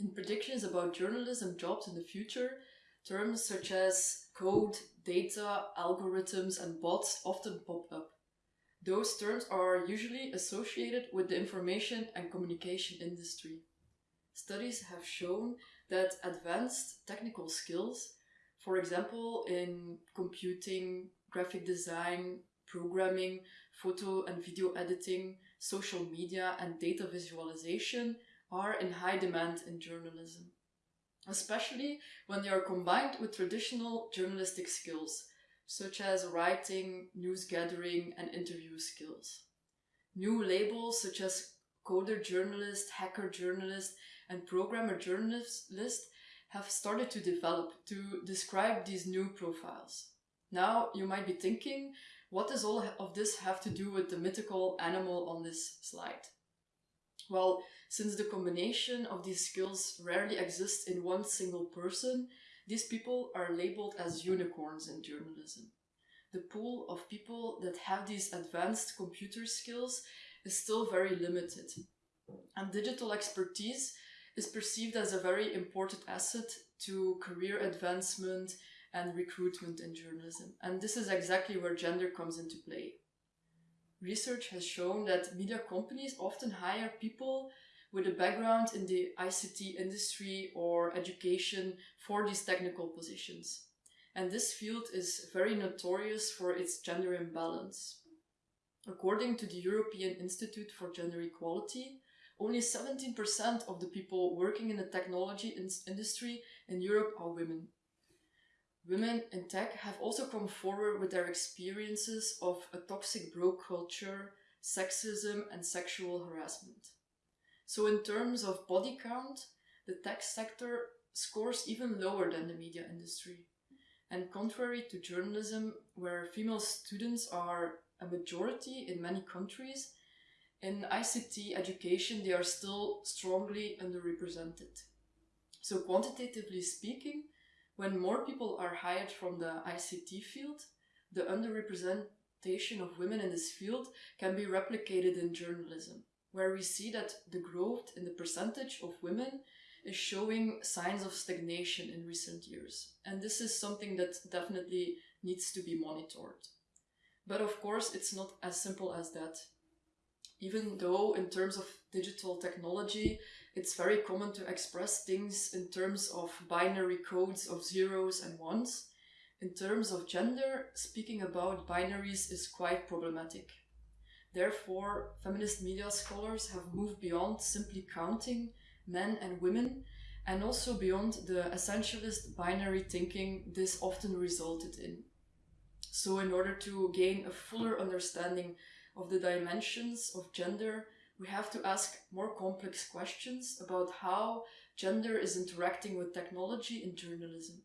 In predictions about journalism jobs in the future, terms such as code, data, algorithms and bots often pop up. Those terms are usually associated with the information and communication industry. Studies have shown that advanced technical skills, for example in computing, graphic design, programming, photo and video editing, social media and data visualization are in high demand in journalism. Especially when they are combined with traditional journalistic skills, such as writing, news gathering and interview skills. New labels such as coder journalist, hacker journalist and programmer journalist have started to develop to describe these new profiles. Now you might be thinking, what does all of this have to do with the mythical animal on this slide? Well, since the combination of these skills rarely exists in one single person, these people are labeled as unicorns in journalism. The pool of people that have these advanced computer skills is still very limited. And digital expertise is perceived as a very important asset to career advancement and recruitment in journalism. And this is exactly where gender comes into play. Research has shown that media companies often hire people with a background in the ICT industry or education for these technical positions. And this field is very notorious for its gender imbalance. According to the European Institute for Gender Equality, only 17% of the people working in the technology in industry in Europe are women. Women in tech have also come forward with their experiences of a toxic bro culture, sexism and sexual harassment. So in terms of body count, the tech sector scores even lower than the media industry. And contrary to journalism, where female students are a majority in many countries, in ICT education they are still strongly underrepresented. So quantitatively speaking, when more people are hired from the ICT field, the underrepresentation of women in this field can be replicated in journalism, where we see that the growth in the percentage of women is showing signs of stagnation in recent years. And this is something that definitely needs to be monitored. But of course, it's not as simple as that. Even though in terms of digital technology, it's very common to express things in terms of binary codes of zeros and ones. In terms of gender, speaking about binaries is quite problematic. Therefore, feminist media scholars have moved beyond simply counting men and women and also beyond the essentialist binary thinking this often resulted in. So in order to gain a fuller understanding of the dimensions of gender, we have to ask more complex questions about how gender is interacting with technology in journalism.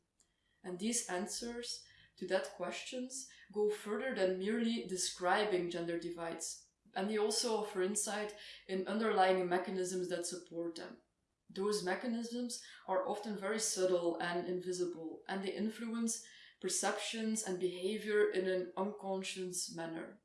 And these answers to that questions go further than merely describing gender divides. And they also offer insight in underlying mechanisms that support them. Those mechanisms are often very subtle and invisible, and they influence perceptions and behavior in an unconscious manner.